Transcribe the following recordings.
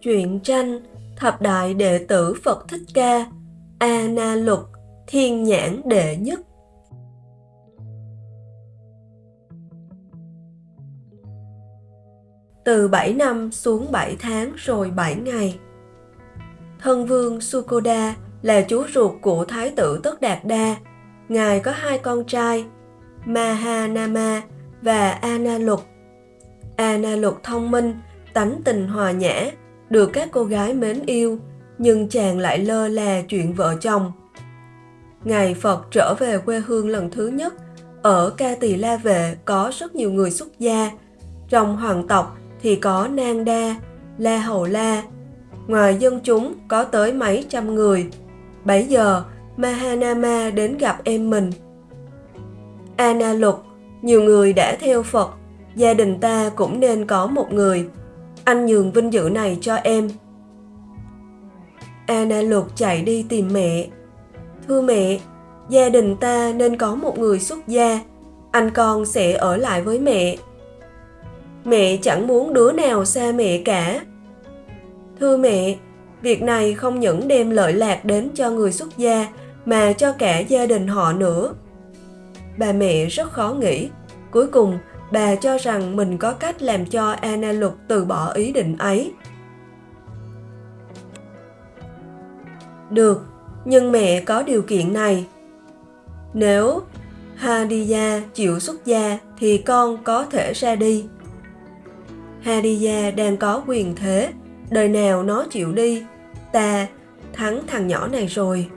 Truyện tranh Thập Đại Đệ Tử Phật Thích Ca A Na Lục, Thiên Nhãn Đệ Nhất Từ 7 năm xuống 7 tháng rồi 7 ngày. Thân vương Sukoda là chú ruột của Thái tử Tất Đạt Đa. Ngài có hai con trai, Mahanama và Analục. Analục thông minh, tánh tình hòa nhã, được các cô gái mến yêu, nhưng chàng lại lơ là chuyện vợ chồng. Ngày Phật trở về quê hương lần thứ nhất, ở Ca Tỳ La Vệ có rất nhiều người xuất gia. Trong hoàng tộc thì có Nang Đa, La Hầu La. Ngoài dân chúng có tới mấy trăm người. Bấy giờ, Mahanama đến gặp em mình. Ana Lục, nhiều người đã theo Phật, gia đình ta cũng nên có một người. Anh nhường vinh dự này cho em. Ana Lục chạy đi tìm mẹ. Thưa mẹ, gia đình ta nên có một người xuất gia. Anh con sẽ ở lại với mẹ mẹ chẳng muốn đứa nào xa mẹ cả thưa mẹ việc này không những đem lợi lạc đến cho người xuất gia mà cho cả gia đình họ nữa bà mẹ rất khó nghĩ cuối cùng bà cho rằng mình có cách làm cho Anna Lục từ bỏ ý định ấy. Được, nhưng mẹ có điều kiện này. Nếu Hadiya chịu xuất gia thì con có thể ra đi. Hadiya đang có quyền thế, đời nào nó chịu đi, ta thắng thằng nhỏ này rồi.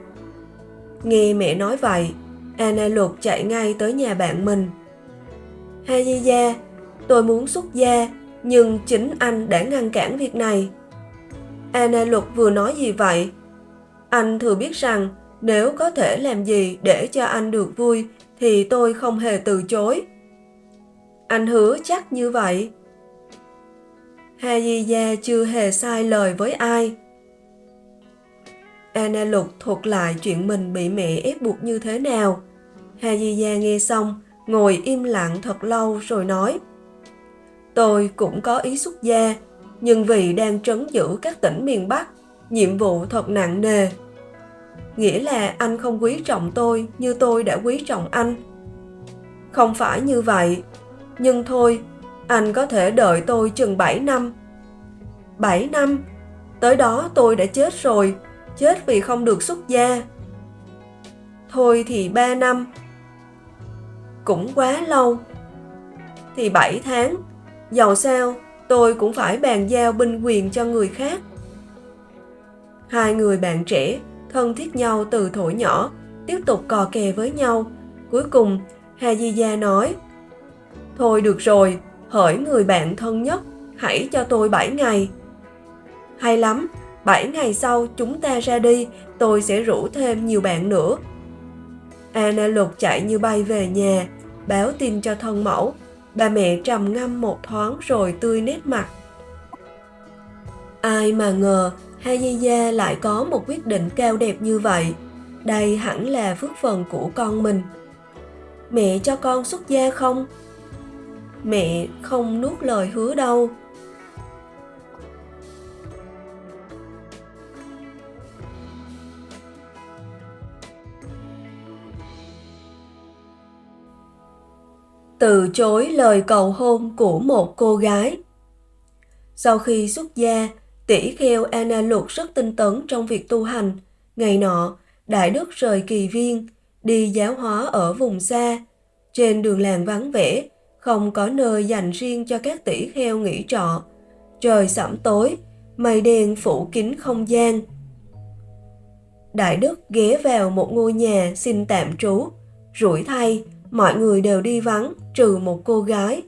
Nghe mẹ nói vậy, Anna Lục chạy ngay tới nhà bạn mình. Hadiya, tôi muốn xuất gia, nhưng chính anh đã ngăn cản việc này. Anna Lục vừa nói gì vậy? Anh thừa biết rằng nếu có thể làm gì để cho anh được vui thì tôi không hề từ chối. Anh hứa chắc như vậy. Hajiya chưa hề sai lời với ai. Anna Lục thuật lại chuyện mình bị mẹ ép buộc như thế nào. Hajiya nghe xong, ngồi im lặng thật lâu rồi nói Tôi cũng có ý xuất gia, nhưng vì đang trấn giữ các tỉnh miền Bắc, nhiệm vụ thật nặng nề. Nghĩa là anh không quý trọng tôi như tôi đã quý trọng anh. Không phải như vậy, nhưng thôi, anh có thể đợi tôi chừng 7 năm. 7 năm, tới đó tôi đã chết rồi, chết vì không được xuất gia. Thôi thì 3 năm. Cũng quá lâu. Thì 7 tháng, dầu sao tôi cũng phải bàn giao binh quyền cho người khác. Hai người bạn trẻ thân thiết nhau từ thuở nhỏ, tiếp tục cò kè với nhau. Cuối cùng, Hà Di Gia nói, Thôi được rồi, hỡi người bạn thân nhất, hãy cho tôi 7 ngày. Hay lắm, 7 ngày sau chúng ta ra đi, tôi sẽ rủ thêm nhiều bạn nữa. Anna Lục chạy như bay về nhà, báo tin cho thân mẫu. Bà mẹ trầm ngâm một thoáng rồi tươi nét mặt. Ai mà ngờ Hayaya lại có một quyết định cao đẹp như vậy. Đây hẳn là phước phần của con mình. Mẹ cho con xuất gia không? Mẹ không nuốt lời hứa đâu. Từ chối lời cầu hôn của một cô gái. Sau khi xuất gia, tỷ kheo Anna Lục rất tinh tấn trong việc tu hành. Ngày nọ, Đại Đức rời kỳ viên, đi giáo hóa ở vùng xa. Trên đường làng vắng vẻ, không có nơi dành riêng cho các tỷ kheo nghỉ trọ. Trời sẩm tối, mây đen phủ kín không gian. Đại Đức ghé vào một ngôi nhà xin tạm trú, rủi thay mọi người đều đi vắng trừ một cô gái.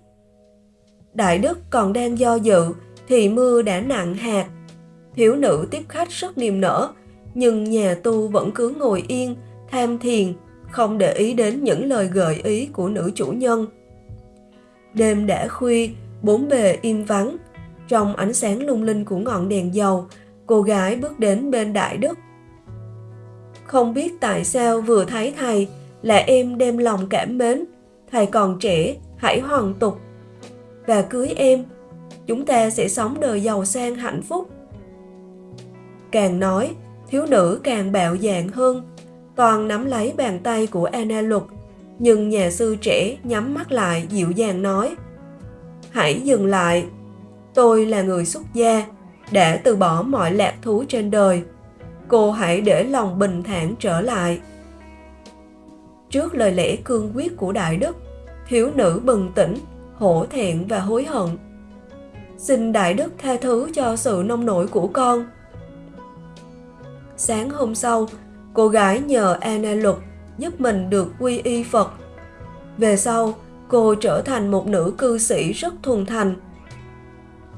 Đại Đức còn đang do dự thì mưa đã nặng hạt. Thiếu nữ tiếp khách rất niềm nở, nhưng nhà tu vẫn cứ ngồi yên, tham thiền, không để ý đến những lời gợi ý của nữ chủ nhân. Đêm đã khuya, bốn bề im vắng. Trong ánh sáng lung linh của ngọn đèn dầu, cô gái bước đến bên Đại Đức. Không biết tại sao vừa thấy thầy, là em đem lòng cảm mến, thầy còn trẻ, hãy hoàn tục. Và cưới em, chúng ta sẽ sống đời giàu sang hạnh phúc. Càng nói, thiếu nữ càng bạo dạn hơn, toàn nắm lấy bàn tay của Anna Lục, nhưng nhà sư trẻ nhắm mắt lại dịu dàng nói Hãy dừng lại, tôi là người xuất gia, đã từ bỏ mọi lạc thú trên đời. Cô hãy để lòng bình thản trở lại. Trước lời lẽ cương quyết của Đại Đức, thiếu nữ bừng tỉnh, hổ thẹn và hối hận. Xin Đại Đức tha thứ cho sự nông nổi của con. Sáng hôm sau, cô gái nhờ Anna Lục giúp mình được quy y Phật. Về sau, cô trở thành một nữ cư sĩ rất thuần thành.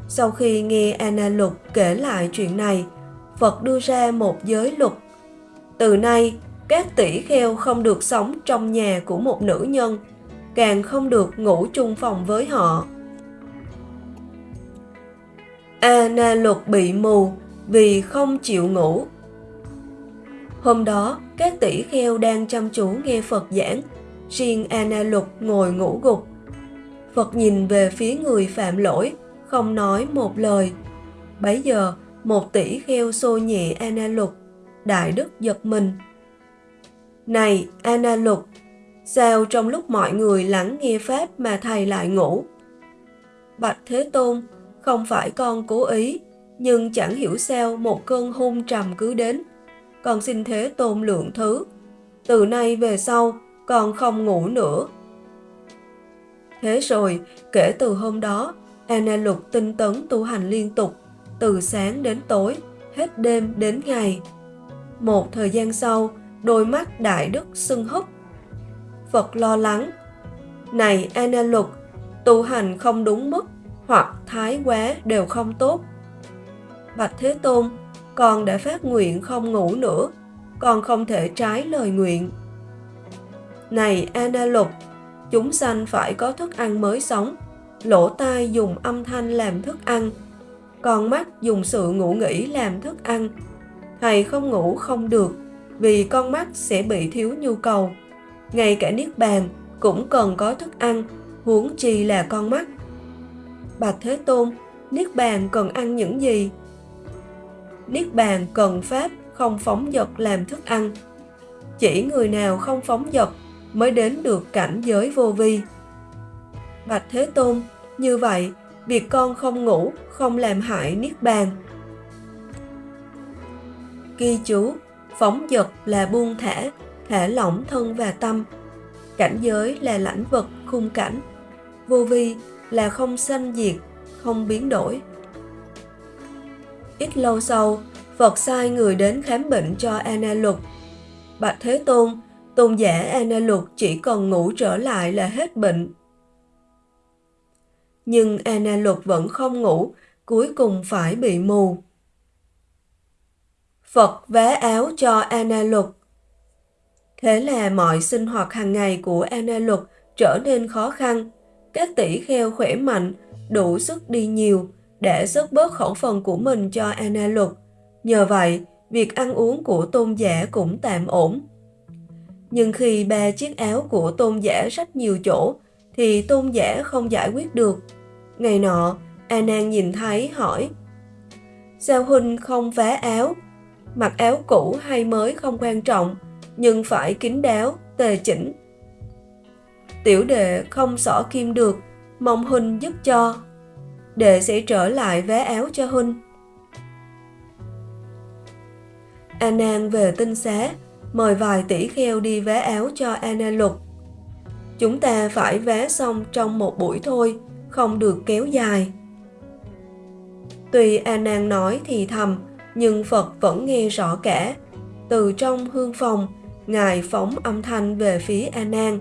Sau khi nghe Anna Lục kể lại chuyện này, Phật đưa ra một giới luật. Từ nay, các tỷ kheo không được sống trong nhà của một nữ nhân, càng không được ngủ chung phòng với họ. Anna Lục bị mù vì không chịu ngủ. Hôm đó, các tỷ kheo đang chăm chú nghe Phật giảng, riêng Anna Lục ngồi ngủ gục. Phật nhìn về phía người phạm lỗi, không nói một lời. Bấy giờ, một tỷ kheo xô nhẹ Anna Lục, Đại Đức giật mình. Này, Anna Lục, sao trong lúc mọi người lắng nghe Pháp mà thầy lại ngủ? Bạch Thế Tôn, không phải con cố ý, nhưng chẳng hiểu sao một cơn hôn trầm cứ đến. Con xin Thế Tôn lượng thứ. Từ nay về sau, con không ngủ nữa. Thế rồi, kể từ hôm đó, Anna Lục tinh tấn tu hành liên tục, từ sáng đến tối, hết đêm đến ngày. Một thời gian sau, đôi mắt đại đức sưng húp. Phật lo lắng. Này Ana Lục, tu hành không đúng mức hoặc thái quá đều không tốt. Bạch Thế Tôn, con đã phát nguyện không ngủ nữa, con không thể trái lời nguyện. Này Ana Lục, chúng sanh phải có thức ăn mới sống, lỗ tai dùng âm thanh làm thức ăn, con mắt dùng sự ngủ nghỉ làm thức ăn. Thầy không ngủ không được, vì con mắt sẽ bị thiếu nhu cầu. Ngay cả Niết Bàn cũng cần có thức ăn, huống chi là con mắt. Bạch Thế Tôn, Niết Bàn cần ăn những gì? Niết Bàn cần Pháp không phóng dật làm thức ăn. Chỉ người nào không phóng dật mới đến được cảnh giới vô vi. Bạch Thế Tôn, như vậy, việc con không ngủ không làm hại Niết Bàn. Ghi chú, phóng dật là buông thả, thả lỏng thân và tâm. Cảnh giới là lãnh vật, khung cảnh. Vô vi là không sanh diệt, không biến đổi. Ít lâu sau, Phật sai người đến khám bệnh cho Ana Lục. Bạch Thế Tôn, tôn giả Ana Lục chỉ còn ngủ trở lại là hết bệnh. Nhưng Ana Lục vẫn không ngủ, cuối cùng phải bị mù. Phật vá áo cho Anna Lục. Thế là mọi sinh hoạt hàng ngày của Anna Lục trở nên khó khăn. Các tỷ kheo khỏe mạnh, đủ sức đi nhiều, để sức bớt khẩu phần của mình cho Anna Lục. Nhờ vậy, việc ăn uống của tôn giả cũng tạm ổn. Nhưng khi ba chiếc áo của tôn giả rách nhiều chỗ, thì tôn giả không giải quyết được. Ngày nọ, A Nan nhìn thấy hỏi, Sao Huynh không vá áo? Mặc áo cũ hay mới không quan trọng, nhưng phải kín đáo, tề chỉnh. Tiểu đệ không xỏ kim được, mong Huynh giúp cho. Đệ sẽ trở lại vé áo cho Huynh. A Nan về tinh xá, mời vài tỷ kheo đi vé áo cho Anna Lục. Chúng ta phải vé xong trong một buổi thôi, không được kéo dài. Tuy A Nan nói thì thầm, nhưng Phật vẫn nghe rõ cả. Từ trong hương phòng, Ngài phóng âm thanh về phía A Nan.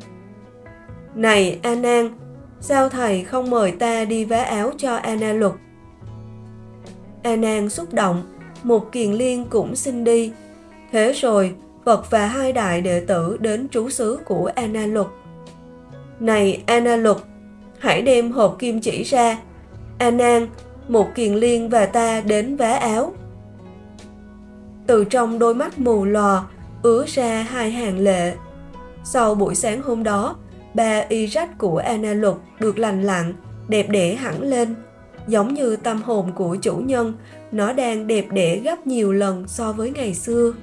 Này A Nan, sao thầy không mời ta đi vá áo cho A Na Luật? A Nan xúc động, một kiền liên cũng xin đi. Thế rồi, Phật và hai đại đệ tử đến trú xứ của A Na Luật. Này A Na Luật, hãy đem hộp kim chỉ ra. A Nan, một kiền liên và ta đến vá áo. Từ trong đôi mắt mù lòa ứa ra hai hàng lệ. Sau buổi sáng hôm đó, ba y rách của Anna Lục được lành lặn, đẹp đẽ hẳn lên. Giống như tâm hồn của chủ nhân, nó đang đẹp đẽ gấp nhiều lần so với ngày xưa.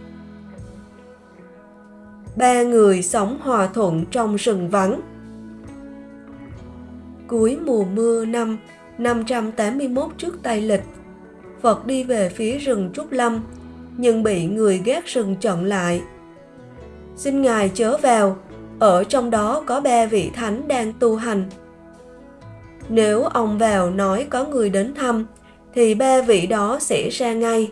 Ba người sống hòa thuận trong rừng vắng. Cuối mùa mưa năm 581 trước Tây Lịch, Phật đi về phía rừng Trúc Lâm, nhưng bị người gác rừng chặn lại. Xin Ngài chớ vào, ở trong đó có ba vị thánh đang tu hành. Nếu ông vào nói có người đến thăm, thì ba vị đó sẽ ra ngay.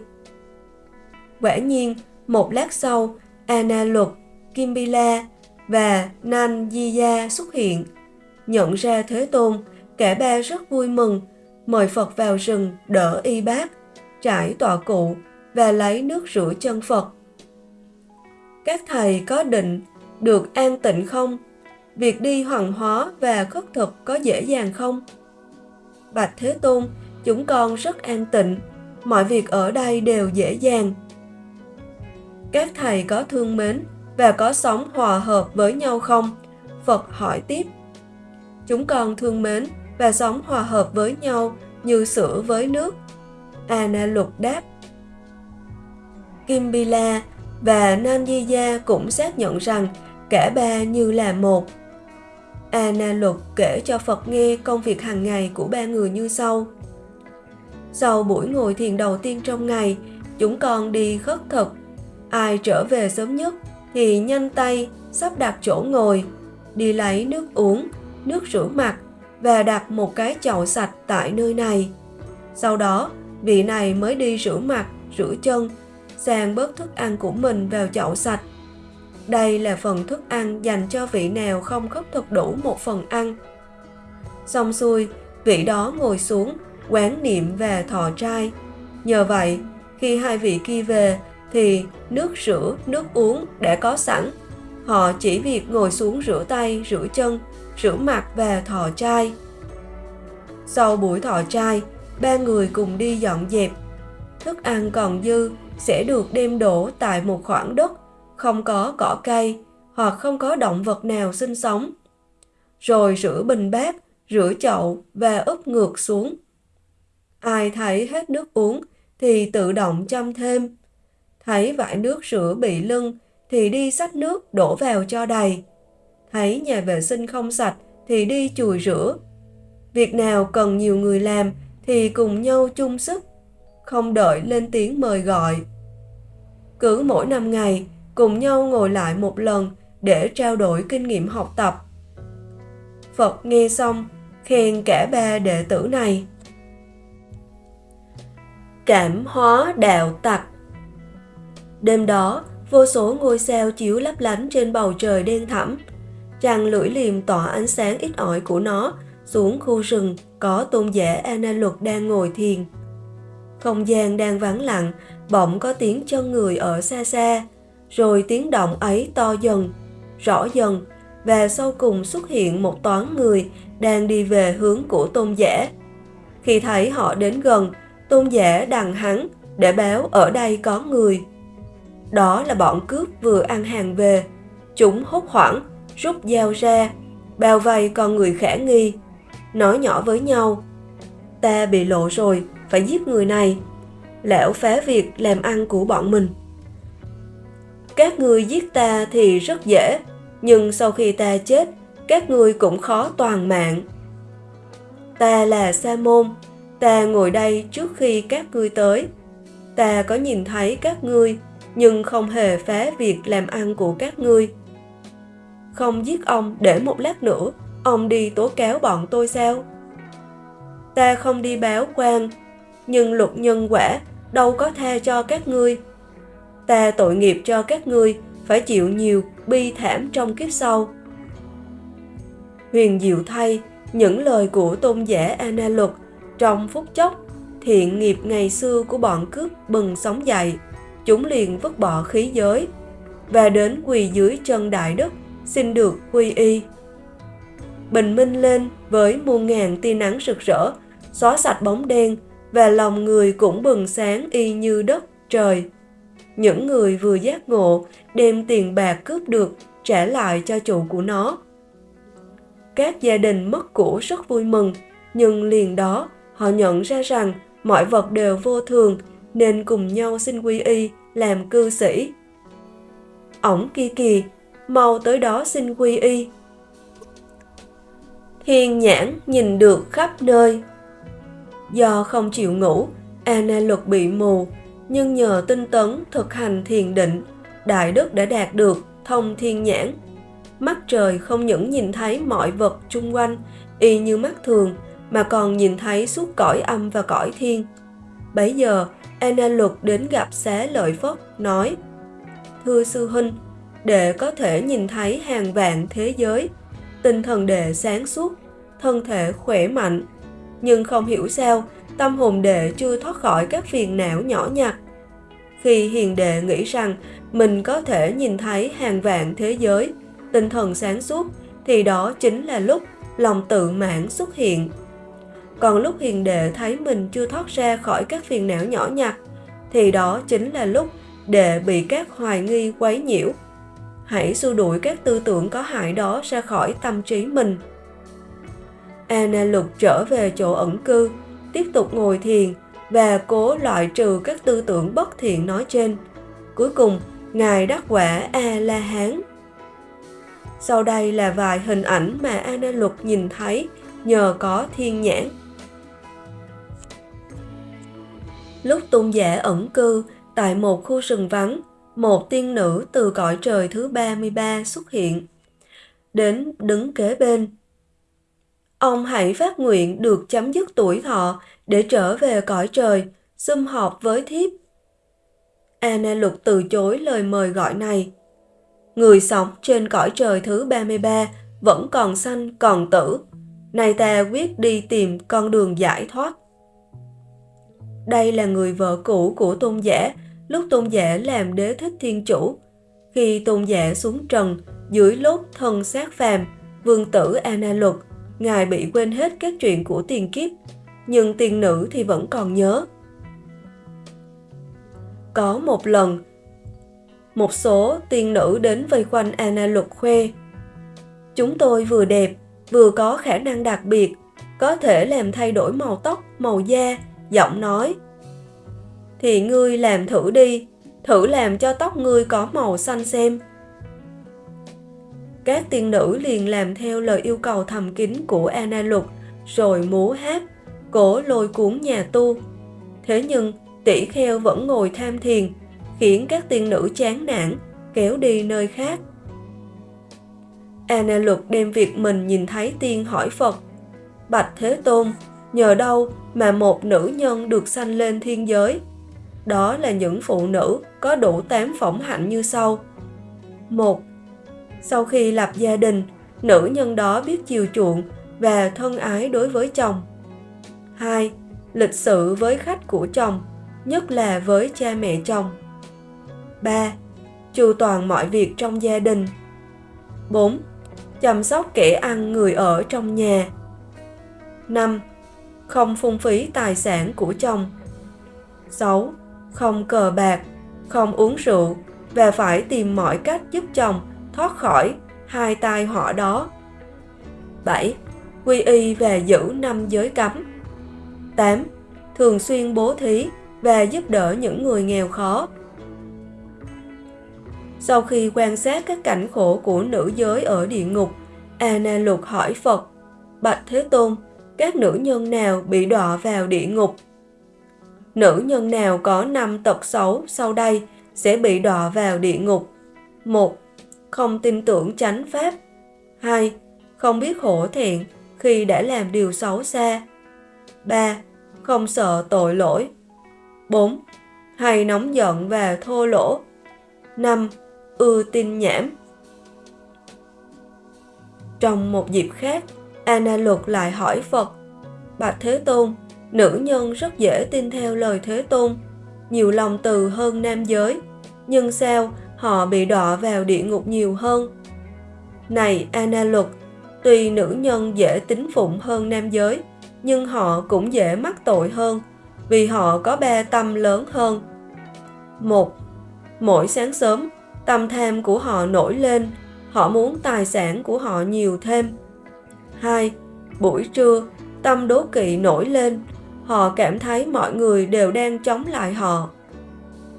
Quả nhiên, một lát sau, Anna Luật, Kimbila và Nan Di xuất hiện. Nhận ra Thế Tôn, cả ba rất vui mừng, mời Phật vào rừng đỡ y bác, trải tọa cụ và lấy nước rửa chân Phật. Các thầy có định được an tịnh không? Việc đi hoàng hóa và khất thực có dễ dàng không? Bạch Thế Tôn, chúng con rất an tịnh, mọi việc ở đây đều dễ dàng. Các thầy có thương mến và có sống hòa hợp với nhau không? Phật hỏi tiếp. Chúng con thương mến và sống hòa hợp với nhau như sữa với nước. Anna Lục đáp. Kim Bila và Nanjiya cũng xác nhận rằng cả ba như là một. Anna luật kể cho Phật nghe công việc hàng ngày của ba người như sau. Sau buổi ngồi thiền đầu tiên trong ngày, chúng con đi khất thực. Ai trở về sớm nhất thì nhanh tay sắp đặt chỗ ngồi, đi lấy nước uống, nước rửa mặt và đặt một cái chậu sạch tại nơi này. Sau đó, vị này mới đi rửa mặt, rửa chân, sang bớt thức ăn của mình vào chậu sạch. Đây là phần thức ăn dành cho vị nào không khất thực đủ một phần ăn. Xong xuôi, vị đó ngồi xuống, quán niệm và thọ trai. Nhờ vậy, khi hai vị kia về thì nước rửa, nước uống đã có sẵn. Họ chỉ việc ngồi xuống rửa tay, rửa chân, rửa mặt và thọ trai. Sau buổi thọ trai, ba người cùng đi dọn dẹp. Thức ăn còn dư sẽ được đem đổ tại một khoảng đất không có cỏ cây hoặc không có động vật nào sinh sống. Rồi rửa bình bát, rửa chậu và úp ngược xuống. Ai thấy hết nước uống thì tự động chăm thêm. Thấy vải nước rửa bị lưng thì đi xách nước đổ vào cho đầy. Thấy nhà vệ sinh không sạch thì đi chùi rửa. Việc nào cần nhiều người làm thì cùng nhau chung sức, không đợi lên tiếng mời gọi. Cứ mỗi năm ngày, cùng nhau ngồi lại một lần để trao đổi kinh nghiệm học tập. Phật nghe xong, khen cả ba đệ tử này. Cảm hóa đạo tặc Đêm đó, vô số ngôi sao chiếu lấp lánh trên bầu trời đen thẳm. Trăng lưỡi liềm tỏa ánh sáng ít ỏi của nó xuống khu rừng có tôn giả Ana Luật đang ngồi thiền. Không gian đang vắng lặng, bỗng có tiếng chân người ở xa xa, rồi tiếng động ấy to dần, rõ dần và sau cùng xuất hiện một toán người đang đi về hướng của tôn giả. Khi thấy họ đến gần, tôn giả đằng hắn để báo ở đây có người. Đó là bọn cướp vừa ăn hàng về. Chúng hốt hoảng, rút dao ra, bao vây con người khả nghi, nói nhỏ với nhau. Ta bị lộ rồi, phải giết người này lẻo phá việc làm ăn của bọn mình. Các người giết ta thì rất dễ, nhưng sau khi ta chết, các ngươi cũng khó toàn mạng. Ta là Sa môn, ta ngồi đây trước khi các ngươi tới. Ta có nhìn thấy các ngươi, nhưng không hề phá việc làm ăn của các ngươi. Không giết ông để một lát nữa, ông đi tố cáo bọn tôi sao? Ta không đi báo quan, nhưng luật nhân quả đâu có tha cho các ngươi ta tội nghiệp cho các ngươi phải chịu nhiều bi thảm trong kiếp sau. Huyền diệu thay, những lời của tôn giả Ana Luật trong phút chốc, thiện nghiệp ngày xưa của bọn cướp bừng sống dậy, chúng liền vứt bỏ khí giới và đến quỳ dưới chân đại đức xin được quy y. Bình minh lên với muôn ngàn tia nắng rực rỡ, xóa sạch bóng đen và lòng người cũng bừng sáng y như đất trời những người vừa giác ngộ đem tiền bạc cướp được trả lại cho chủ của nó. Các gia đình mất của rất vui mừng, nhưng liền đó họ nhận ra rằng mọi vật đều vô thường nên cùng nhau xin quy y làm cư sĩ. Ổng kia kỳ mau tới đó xin quy y. Thiên nhãn nhìn được khắp nơi. Do không chịu ngủ, Anna luật bị mù, nhưng nhờ tinh tấn thực hành thiền định, Đại Đức đã đạt được thông thiên nhãn. Mắt trời không những nhìn thấy mọi vật chung quanh y như mắt thường, mà còn nhìn thấy suốt cõi âm và cõi thiên. Bấy giờ, Anna Luật đến gặp xá lợi Phất, nói Thưa sư huynh, để có thể nhìn thấy hàng vạn thế giới, tinh thần đệ sáng suốt, thân thể khỏe mạnh. Nhưng không hiểu sao, tâm hồn đệ chưa thoát khỏi các phiền não nhỏ nhặt. Khi hiền đệ nghĩ rằng mình có thể nhìn thấy hàng vạn thế giới, tinh thần sáng suốt, thì đó chính là lúc lòng tự mãn xuất hiện. Còn lúc hiền đệ thấy mình chưa thoát ra khỏi các phiền não nhỏ nhặt, thì đó chính là lúc đệ bị các hoài nghi quấy nhiễu. Hãy xua đuổi các tư tưởng có hại đó ra khỏi tâm trí mình. Anna Lục trở về chỗ ẩn cư, tiếp tục ngồi thiền và cố loại trừ các tư tưởng bất thiện nói trên. Cuối cùng, Ngài đắc quả A-la-hán. Sau đây là vài hình ảnh mà Anna Lục nhìn thấy nhờ có thiên nhãn. Lúc tôn giả ẩn cư tại một khu rừng vắng, một tiên nữ từ cõi trời thứ 33 xuất hiện. Đến đứng kế bên. Ông hãy phát nguyện được chấm dứt tuổi thọ để trở về cõi trời, sum họp với thiếp. Anna Lục từ chối lời mời gọi này. Người sống trên cõi trời thứ 33 vẫn còn sanh còn tử. Này ta quyết đi tìm con đường giải thoát. Đây là người vợ cũ của tôn giả lúc tôn giả làm đế thích thiên chủ. Khi tôn giả xuống trần, dưới lốt thân xác phàm, vương tử Anna Luật, ngài bị quên hết các chuyện của tiền kiếp, nhưng tiền nữ thì vẫn còn nhớ. Có một lần, một số tiên nữ đến vây quanh Ana Luật khuê. Chúng tôi vừa đẹp, vừa có khả năng đặc biệt, có thể làm thay đổi màu tóc, màu da, giọng nói. Thì ngươi làm thử đi, thử làm cho tóc ngươi có màu xanh xem. Các tiên nữ liền làm theo lời yêu cầu thầm kín của Ana Lục, rồi múa hát, cổ lôi cuốn nhà tu. Thế nhưng, tỷ kheo vẫn ngồi tham thiền, khiến các tiên nữ chán nản, kéo đi nơi khác. Ana Lục đem việc mình nhìn thấy tiên hỏi Phật. Bạch Thế Tôn, nhờ đâu mà một nữ nhân được sanh lên thiên giới? Đó là những phụ nữ có đủ tám phẩm hạnh như sau. một sau khi lập gia đình, nữ nhân đó biết chiều chuộng và thân ái đối với chồng. 2. Lịch sự với khách của chồng, nhất là với cha mẹ chồng. 3. Chu toàn mọi việc trong gia đình. 4. Chăm sóc kẻ ăn người ở trong nhà. 5. Không phung phí tài sản của chồng. 6. Không cờ bạc, không uống rượu và phải tìm mọi cách giúp chồng thoát khỏi hai tai họa đó. 7. Quy y về giữ năm giới cấm. 8. Thường xuyên bố thí và giúp đỡ những người nghèo khó. Sau khi quan sát các cảnh khổ của nữ giới ở địa ngục, Anna Lục hỏi Phật, Bạch Thế Tôn, các nữ nhân nào bị đọa vào địa ngục? Nữ nhân nào có năm tật xấu sau đây sẽ bị đọa vào địa ngục. 1. Không tin tưởng chánh pháp. 2. Không biết hổ thẹn khi đã làm điều xấu xa. 3. Không sợ tội lỗi. 4. Hay nóng giận và thô lỗ. 5. Ưa tin nhảm. Trong một dịp khác, Anna Luật lại hỏi Phật, Bạch Thế Tôn, nữ nhân rất dễ tin theo lời Thế Tôn, nhiều lòng từ hơn nam giới, nhưng sao họ bị đọa vào địa ngục nhiều hơn? Này Anna Luật, tuy nữ nhân dễ tính phụng hơn nam giới, nhưng họ cũng dễ mắc tội hơn vì họ có ba tâm lớn hơn. Một, Mỗi sáng sớm, tâm tham của họ nổi lên, họ muốn tài sản của họ nhiều thêm. 2. Buổi trưa, tâm đố kỵ nổi lên, họ cảm thấy mọi người đều đang chống lại họ.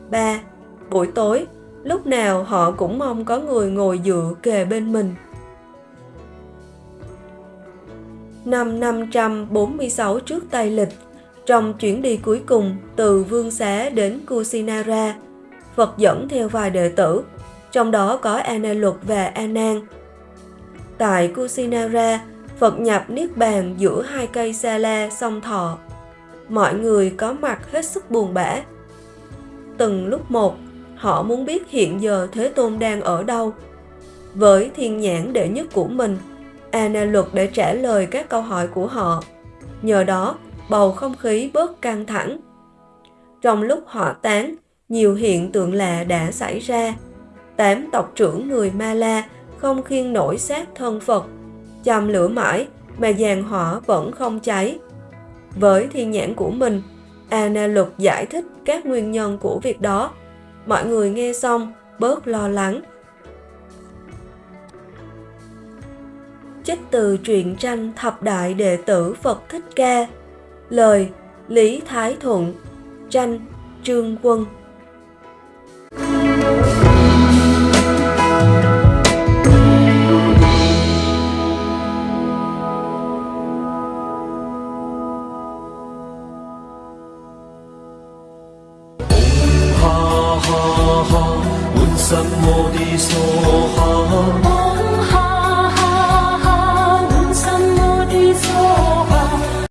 3. Buổi tối, lúc nào họ cũng mong có người ngồi dựa kề bên mình. Năm 546 trước Tây Lịch, trong chuyến đi cuối cùng từ Vương Xá đến Kusinara, Phật dẫn theo vài đệ tử, trong đó có Ana Luật và A Nan. Tại Kusinara, Phật nhập niết bàn giữa hai cây sa la song thọ. Mọi người có mặt hết sức buồn bã. Từng lúc một, họ muốn biết hiện giờ Thế Tôn đang ở đâu. Với thiên nhãn đệ nhất của mình, Ana Luật để trả lời các câu hỏi của họ. Nhờ đó, bầu không khí bớt căng thẳng. Trong lúc họ tán, nhiều hiện tượng lạ đã xảy ra. Tám tộc trưởng người Ma La không khiên nổi xác thân Phật, châm lửa mãi mà giàn hỏa vẫn không cháy. Với thiên nhãn của mình, Ana Luật giải thích các nguyên nhân của việc đó. Mọi người nghe xong, bớt lo lắng. Trích từ truyện tranh Thập Đại Đệ Tử Phật Thích Ca. Lời Lý Thái Thuận. Tranh Trương Quân.